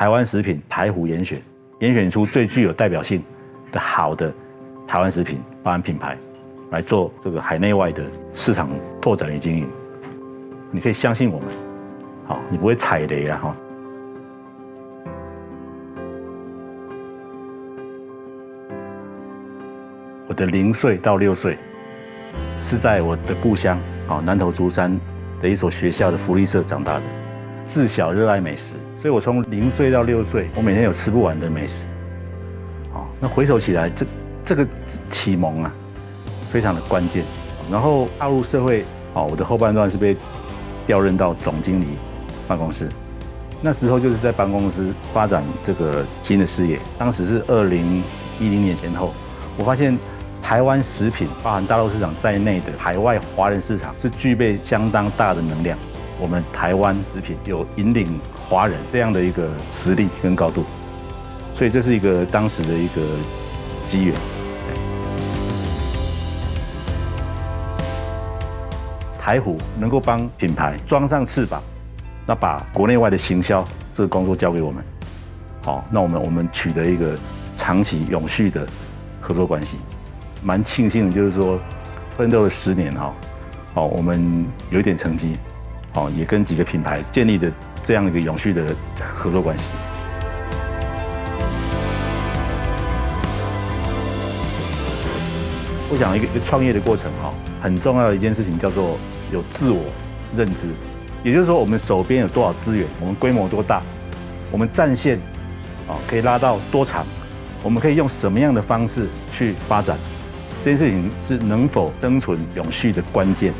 台湾食品台湖严选，严选出最具有代表性的好的台湾食品包含品牌，来做这个海内外的市场拓展与经营。你可以相信我们，好，你不会踩雷啊哈。我的零岁到六岁是在我的故乡啊南投竹山的一所学校的福利社长大的，自小热爱美食，所以我从零岁到六岁，我每天有吃不完的美食。好，那回首起来，这这个启蒙啊，非常的关键。然后踏入社会，哦，我的后半段是被调任到总经理办公室，那时候就是在办公室发展这个新的事业。当时是二零一零年前后，我发现。台湾食品，包含大陆市场在内的海外华人市场，是具备相当大的能量。我们台湾食品有引领华人这样的一个实力跟高度，所以这是一个当时的一个机缘。台虎能够帮品牌装上翅膀，那把国内外的行销这个工作交给我们，好，那我们我们取得一个长期永续的合作关系。蛮庆幸的，就是说，奋斗了十年哈，哦，我们有一点成绩，哦，也跟几个品牌建立的这样一个永续的合作关系。我想一个一个创业的过程哈，很重要的一件事情叫做有自我认知，也就是说，我们手边有多少资源，我们规模多大，我们战线啊可以拉到多长，我们可以用什么样的方式去发展。这件事情是能否生存永续的关键。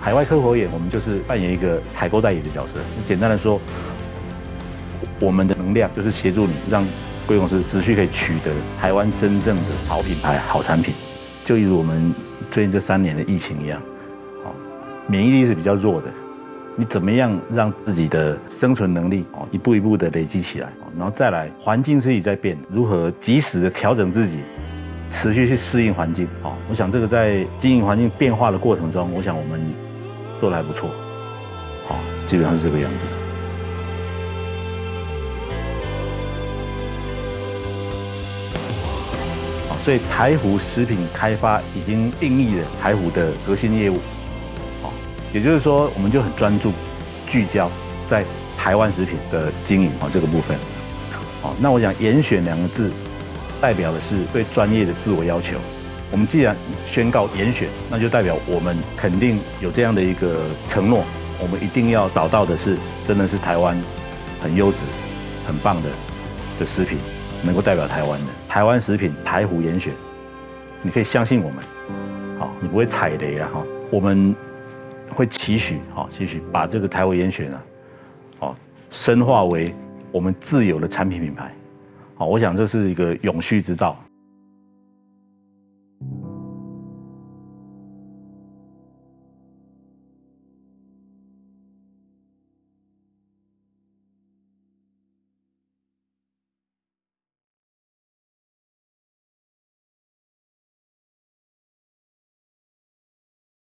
海外客户眼，我们就是扮演一个采购代理的角色。简单的说，我们的能量就是协助你，让贵公司持续可以取得台湾真正的好品牌、好产品。就如我们最近这三年的疫情一样，哦，免疫力是比较弱的。你怎么样让自己的生存能力哦一步一步的累积起来？然后再来，环境自己在变，如何及时的调整自己？持续去适应环境，哦，我想这个在经营环境变化的过程中，我想我们做的还不错，好，基本上是这个样子。所以台湖食品开发已经定义了台湖的核心业务，好，也就是说，我们就很专注聚焦在台湾食品的经营啊这个部分，好，那我想严选两个字。代表的是对专业的自我要求。我们既然宣告严选，那就代表我们肯定有这样的一个承诺。我们一定要找到的是，真的是台湾很优质、很棒的的食品，能够代表台湾的台湾食品台湖严选。你可以相信我们，好，你不会踩雷了哈。我们会期许，好，期许把这个台湖严选啊，好，深化为我们自有的产品品牌。好，我想这是一个永续之道。